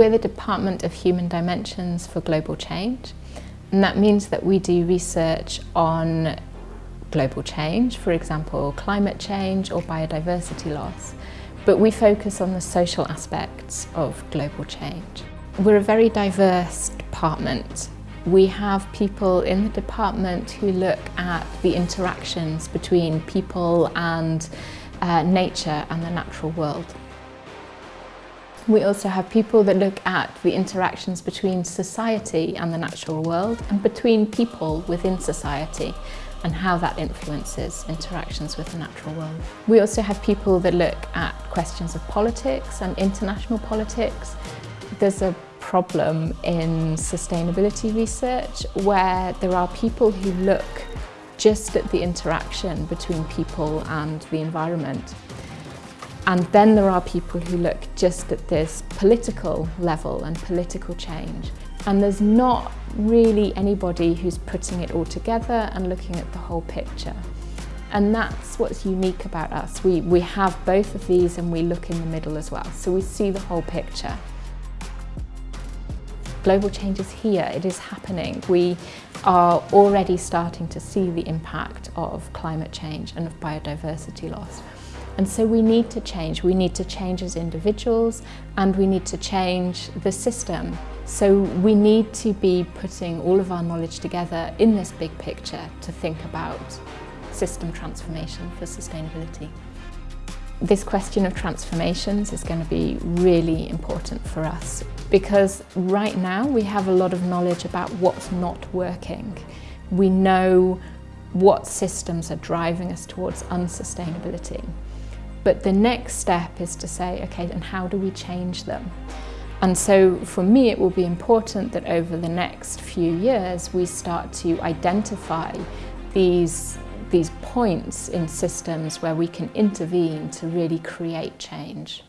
We're the Department of Human Dimensions for Global Change and that means that we do research on global change, for example climate change or biodiversity loss, but we focus on the social aspects of global change. We're a very diverse department. We have people in the department who look at the interactions between people and uh, nature and the natural world. We also have people that look at the interactions between society and the natural world and between people within society and how that influences interactions with the natural world. We also have people that look at questions of politics and international politics. There's a problem in sustainability research where there are people who look just at the interaction between people and the environment and then there are people who look just at this political level and political change. And there's not really anybody who's putting it all together and looking at the whole picture. And that's what's unique about us. We, we have both of these and we look in the middle as well. So we see the whole picture. Global change is here, it is happening. We are already starting to see the impact of climate change and of biodiversity loss. And so we need to change. We need to change as individuals and we need to change the system. So we need to be putting all of our knowledge together in this big picture to think about system transformation for sustainability. This question of transformations is going to be really important for us because right now we have a lot of knowledge about what's not working. We know what systems are driving us towards unsustainability. But the next step is to say, okay, and how do we change them? And so for me, it will be important that over the next few years, we start to identify these, these points in systems where we can intervene to really create change.